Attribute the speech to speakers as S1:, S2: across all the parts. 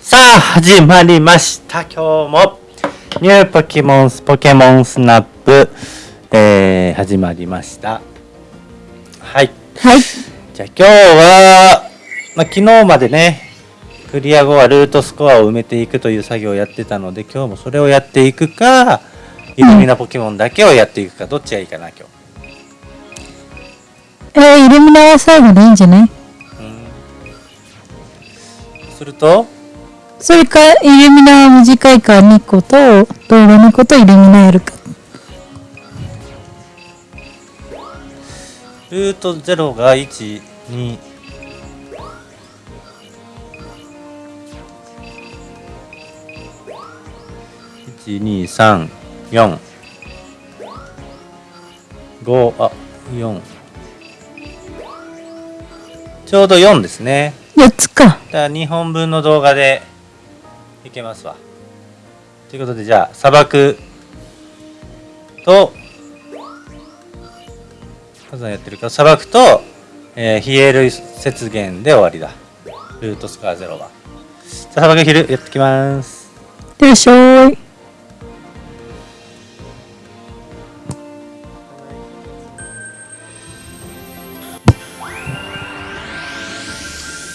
S1: さあ、始まりました。今日も、ニューポケモンス、ポケモンスナップ、えー、始まりました。はい。
S2: はい。
S1: じゃあ今日は、まあ、昨日までね、クリア後はルートスコアを埋めていくという作業をやってたので、今日もそれをやっていくか、イルミナポケモンだけをやっていくか、どっちがいいかな、今日。
S2: えー、イルミナは最後でいいんじゃない？
S1: すると、
S2: それか、イルミナは短いから2個と、動画2個とイルミナやるか。
S1: ルート0が1、2、1、2、3、4、5、あ、4。ちょうど4ですね。
S2: 4つか。
S1: だから2本分の動画でいけますわ。ということで、じゃあ、砂漠と、火山やってるから、砂漠と、えー、ヒエル雪原で終わりだ。ルートスコアゼロは。じゃあ、砂漠昼やってきます。
S2: いらっしゃい。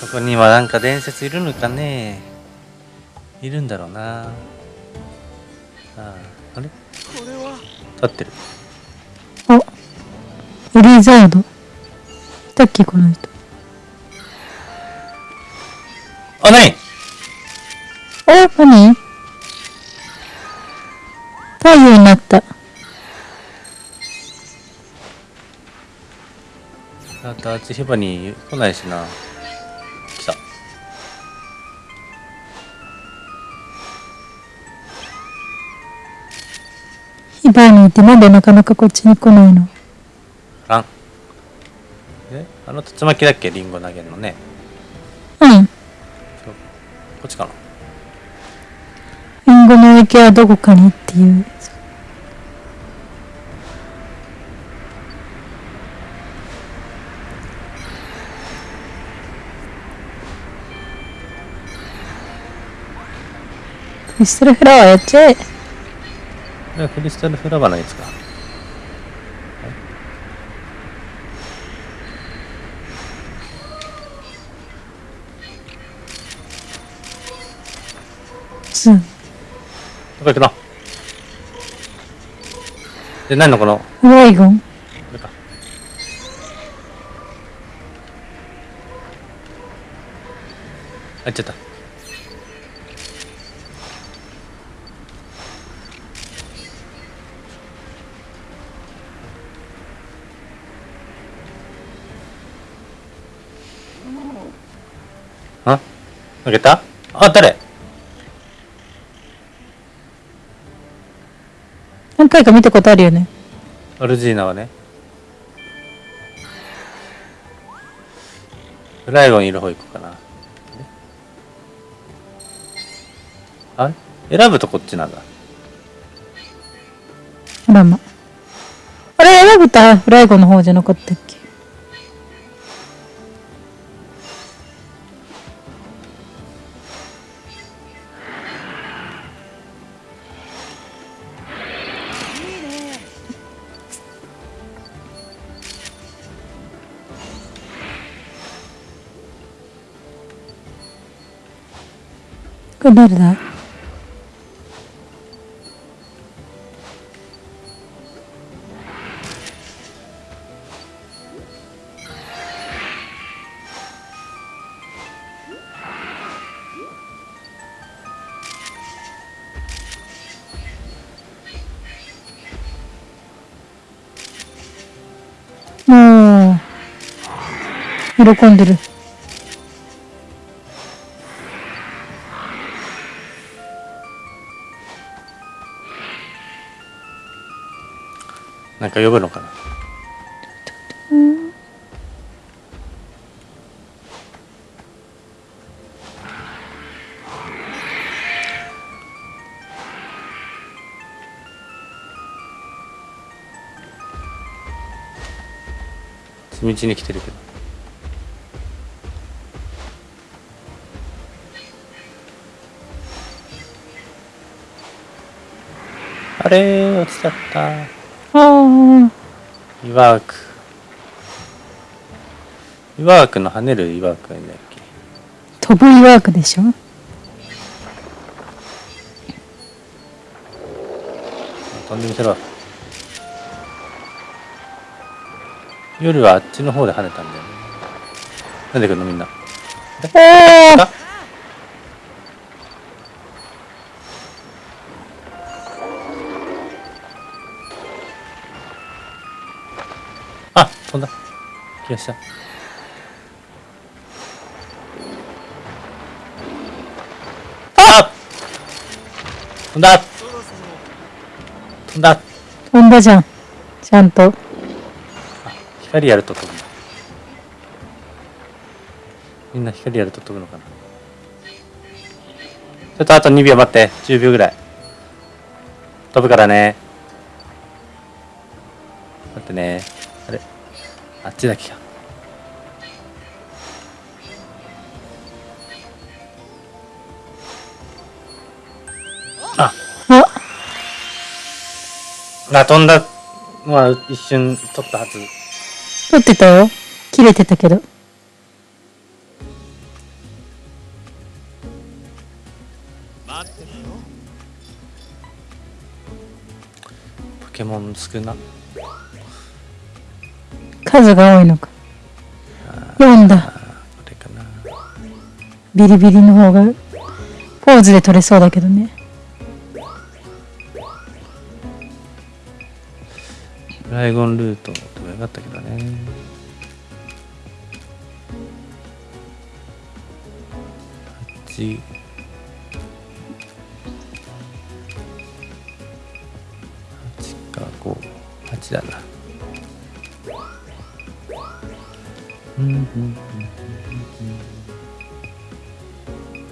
S1: ここにはなんか伝説いるのかねいるんだろうなあああれ？立ってる
S2: あ、エリザード。いたっけ、この人。
S1: あ、なに
S2: あ、何？太陽になった。
S1: あとあっちヘバに来ないしな
S2: ヒバにいてなんでなかなかこっちに来ないの。
S1: あ。んえ？あの竜巻だっけ？リンゴ投げるのね。
S2: う。ん。
S1: こっちかな？
S2: リンゴの池はどこかにっていう。クリスタルフラワーやっちゃえ。
S1: これはクリスタルフラワーのやつか。
S2: ツー。
S1: どこ行くの？で何のこの？
S2: フライゴン。
S1: あっちゃったあ投げた？あ誰？
S2: 何回か見たことあるよね。
S1: アルジーナはね。フライゴンいる方行こうかな。あれ？選ぶとこっちなんだ。
S2: あらま。あ。れ、選ぶたフライゴンの方じゃなかったっけ？これ誰だおー喜んでる。
S1: なんか呼ぶのかな？道に来てるけど。あれ落ちちゃった。イワークイワークの跳ねるイワークがいいんだっけ？
S2: 飛ぶイワークでしょ？
S1: 飛んでみせろ。夜はあっちの方で跳ねたんだよね。なんで来るのみんな？
S2: お
S1: ああした。あ飛んだ。飛んだ。
S2: 飛んだじゃん。ちゃんと。
S1: 光やると飛ぶみんな光やると飛ぶのかな。ちょっとあと2秒待って。10秒ぐらい。飛ぶからね。待ってね。あれ？あっちだけかあ飛んだのは一瞬取ったはず
S2: 撮ってたよ。切れてたけど。
S1: ポケモン少な
S2: 数が多いのか。4だ。
S1: これかな
S2: ビリビリの方が、ポーズで撮れそうだけどね。
S1: ンルートでもよかったけどね。8 8か58だな。うんうん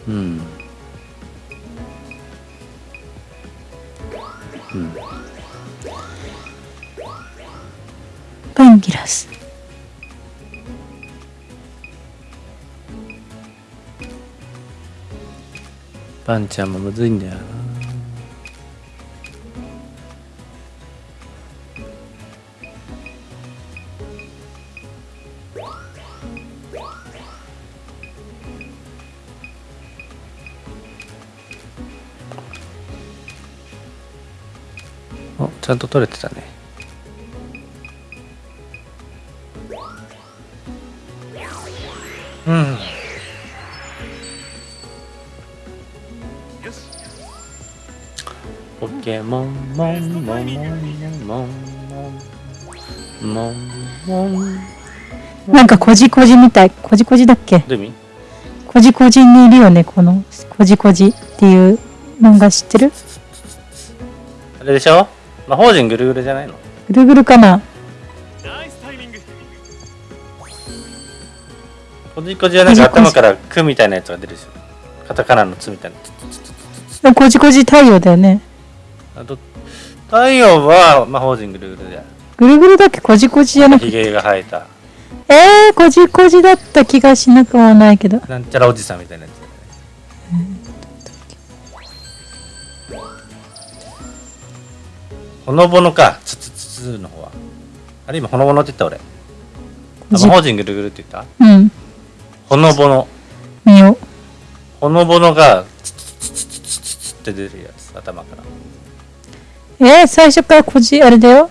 S1: うんうん。うん。
S2: パン
S1: ちゃんもむずいんだよな。おちゃんと取れてたね。うん。ケモンモンモンモンモンモンモンモン
S2: なんかこじこじみたい。こじこじだっけ
S1: どういう意味
S2: こじこじにいるよね、この、こじこじっていう漫画知ってる
S1: あれでしょ魔法陣ぐるぐるじゃないの
S2: ぐるぐるかな
S1: こじこじはなんか頭から「く」みたいなやつが出るでしょカタカナの「つ」みたいな
S2: こじこじ太陽だよね。
S1: あと太陽は魔法陣ぐるぐるで
S2: ぐるぐるだっけ？こじこじじゃなくて
S1: ひげが生えた
S2: えー、こじこじだった気がしなくもないけど
S1: なんちゃらおじさんみたいなやつほのぼのか、つつつつの方は。あれ今ほのぼのって言った俺。魔法陣ぐるぐるって言った？
S2: うん。
S1: ほのぼの。
S2: 見よ。
S1: ほのぼのが、つつつつつつつって出るやつ、頭から。
S2: えー、最初からこじ、あれだよ。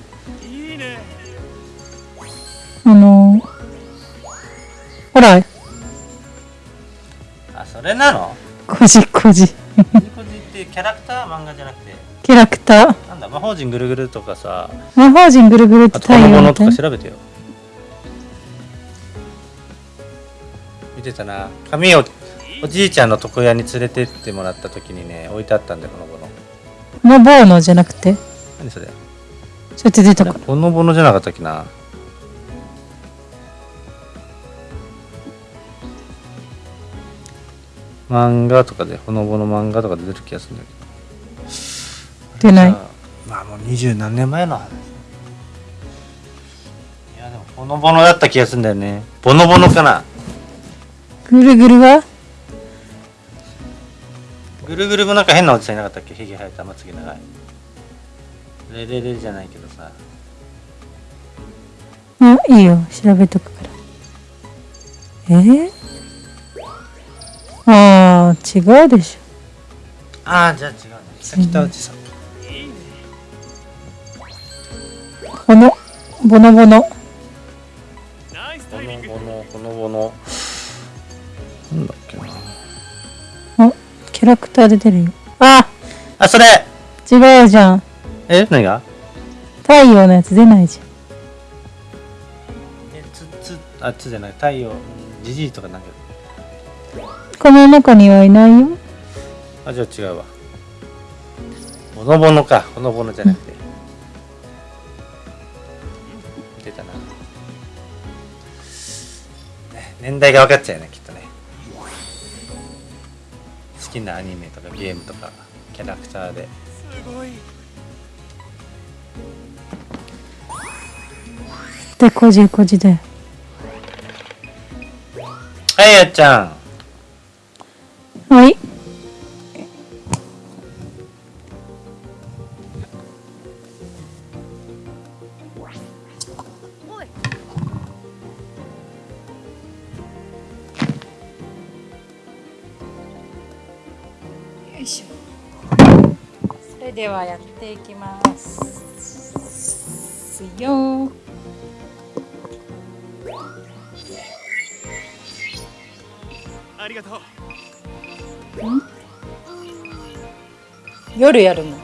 S2: あのー、ほら、
S1: あそれなの？
S2: こじこじ。
S1: こじこじってキャラクター漫画じゃなくて
S2: キャラクター。
S1: なんだ魔法陣ぐるぐるとかさ
S2: 魔法陣ぐるぐるって太陽みたいな。
S1: か調べてよ見てたな髪をおじいちゃんの床屋に連れてってもらった時にね置いてあったんだよほのぼの
S2: のぼうのじゃなくて、
S1: 何それ？
S2: そうやって出たか。
S1: ほのぼのじゃなかったっけな？漫画とかでほのぼの漫画とかで出る気がするんだけど。
S2: 出ない？
S1: まあもう二十何年前の話。いやでもボノボノだった気がするんだよね。ボノボノかな？
S2: ぐるぐるは？
S1: ぐるぐるもなんか変なおじさんいなかったっけ？ひげ生えた。まつげ長い。レレレじゃないけどさ。
S2: あいいよ。調べとくから。え？ー、あー違うでし
S1: ああじゃあ違うね。北内さん。
S2: ょこのボノボノ。
S3: ナイス
S1: こ
S3: タイミング。
S1: のボノこのボノ。なんだっけな。
S2: おキャラクターで出るよ。あ
S1: あそれ。
S2: 違うじゃん。
S1: え何が？
S2: 太陽のやつ出ないじ
S1: えつつあつじゃない。太陽じじいとかなんか。
S2: ゃんこの中にはいないよ。
S1: あじゃあ違うわ。ボノボノか。ボノボノじゃなくて、出たな、ね、年代が分かっちゃうよねきっと。ね好きなアニメとかゲームとかキャラクターで。す
S3: ごい
S2: でこじこじで。
S1: はいやっちゃん
S2: 夜やるの。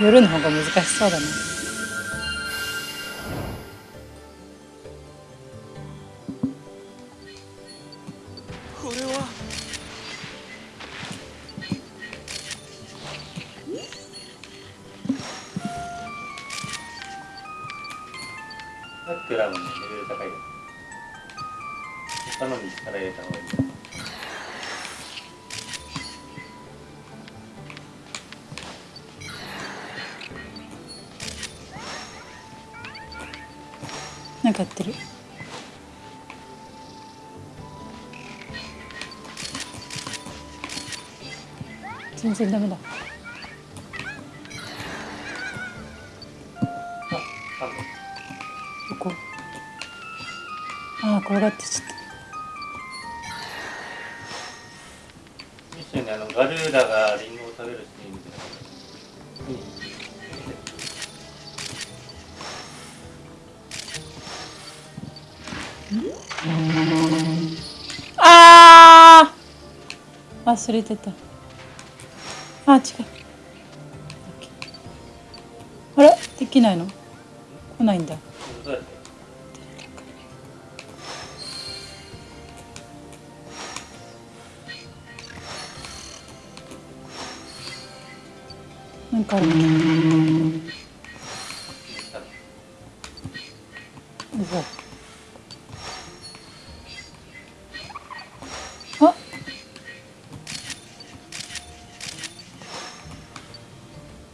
S2: 夜の方が難しそうだね。なんかやってる。全然ダメだ。
S1: あ
S2: どこああ転がってちゃっ
S1: 一緒にあのガルーラがた
S2: あー。忘れてた。あ違う。あれ？できないの？来ないんだ。なんかある。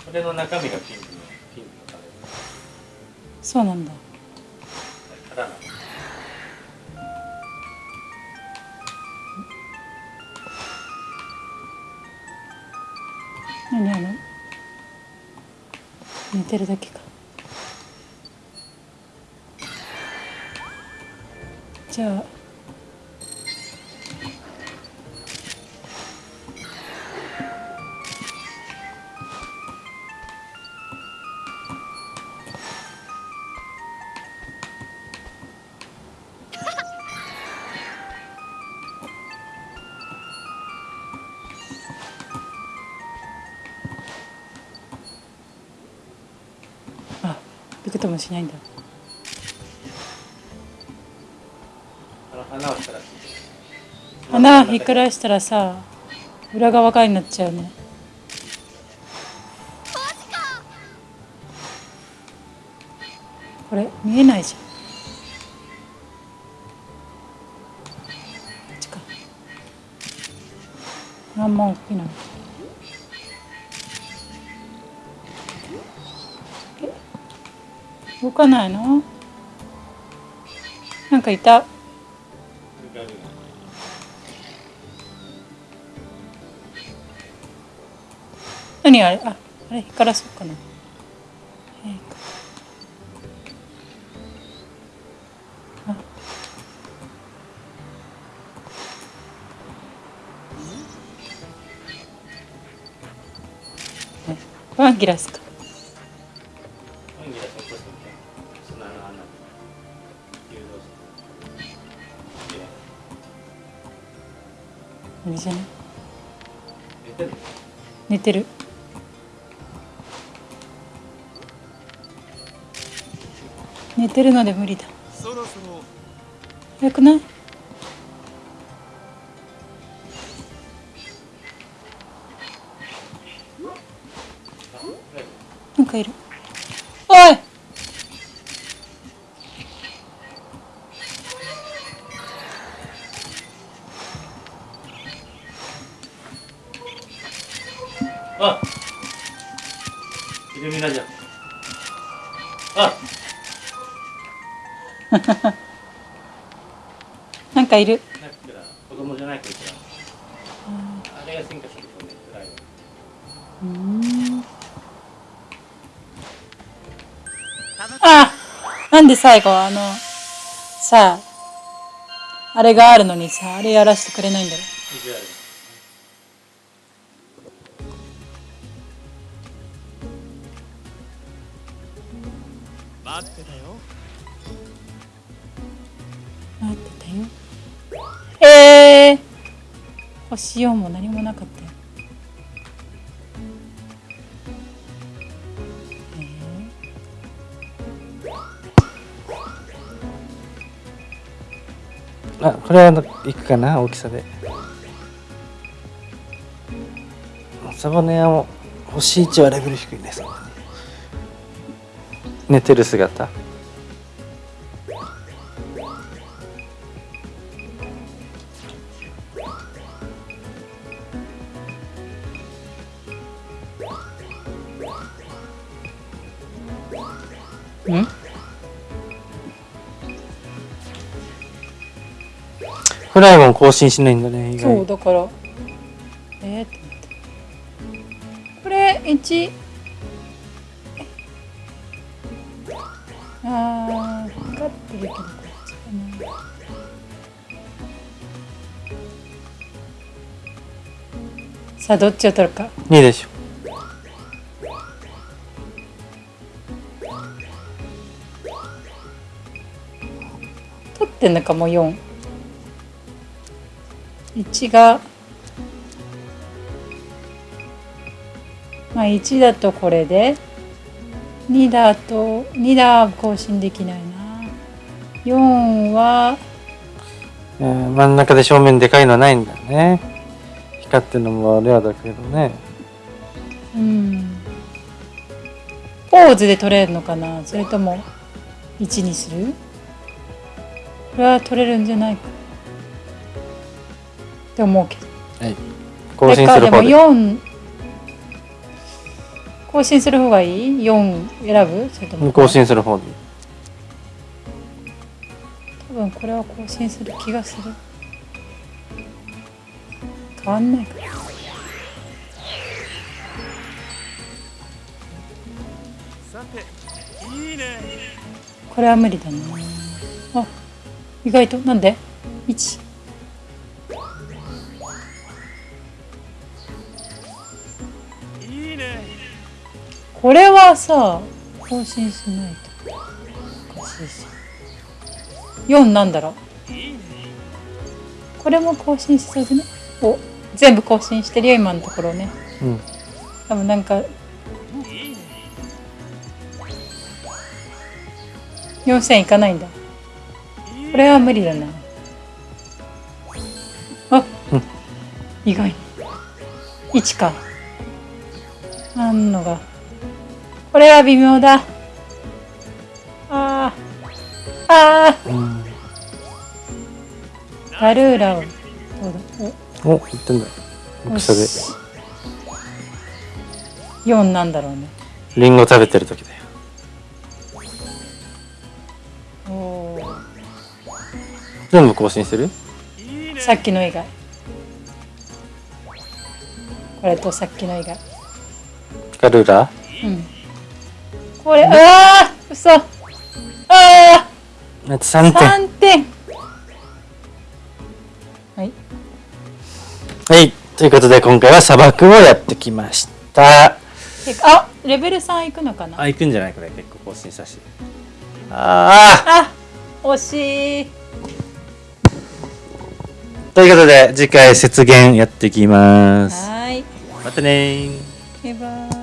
S1: これの中身がピンクのピンクのカレ
S2: そうなんだ。
S1: ーからな
S2: 何あの？寝てるだけか。じゃあともしないんだ。
S1: あの花を
S2: ひっくらしたらさ裏側側になっちゃうね。これ見えないじゃん。こっちか。あんま大きいな動かないの？なんかいた。何あれ？ああれ？光らそうかな。えー。あ。え？これはギラスか。寝てる。寝てるので無理だ。
S3: そろそろ
S2: 早くない？なんかいる。かいる
S1: なんか子供じゃないこいつらあれが進化してる。とね暗いの
S2: うん。あなんで最後あのさああれがあるのにさあれやらせてくれないんだろ
S1: 意
S2: 星4も何もなかったよ。
S1: あこれはいくかな大きさで。サボネアも星1はレベル低いねそんなに寝てる姿。更新しないんだね
S2: そうだからえー、ってこれ1あー光ってるけどこっちかなさあどっちを取るか。
S1: いいでしょ。
S2: 取ってんのかもう4 1がまあ1だとこれで2だと2だ更新できないな。4は
S1: えー真ん中で正面でかいのはないんだね。光ってるのもレアだけどね。
S2: うん。ポーズで取れるのかな？それとも1にする？これは取れるんじゃないかって思うけど
S1: はい。更新する方で。
S2: でも4更新する方がいい ?4 選ぶ？それとも
S1: 更新する方で。
S2: 多分これは更新する気がする。変わんないか。
S3: さていいね。
S2: これは無理だな。あ意外と？なんで ?1 これはさ更新しないと。おかしい。し4なんだろう？これも更新しそうじゃねお全部更新してるよ今のところね。
S1: うん。
S2: 多分なんか
S3: いいね
S2: 4000いかないんだ。これは無理だな。あ、
S1: うん。
S2: 意外。に1か。あんのがこれは微妙だ。あー。あ
S1: うん
S2: ー。ガルーラを。どうだ
S1: お言ってんだ。
S2: お
S1: 大きさで
S2: よし4なんだろうね。
S1: リンゴ食べてる時だよ。
S2: おー。
S1: 全部更新する？
S3: いいね
S2: さっきの以外。これとさっきの以外。
S1: ガルーラ？
S2: うんこれああ嘘。ああ
S1: あと3点。
S2: 3点。はい。
S1: はい。ということで今回は砂漠をやってきました。
S2: あレベル3いくのかな？
S1: あ行くんじゃないこれ。結構更新させて。ああ
S2: あ惜しい。
S1: ということで次回雪原やってきます。
S2: はーい。
S1: またねー。
S2: バイバイ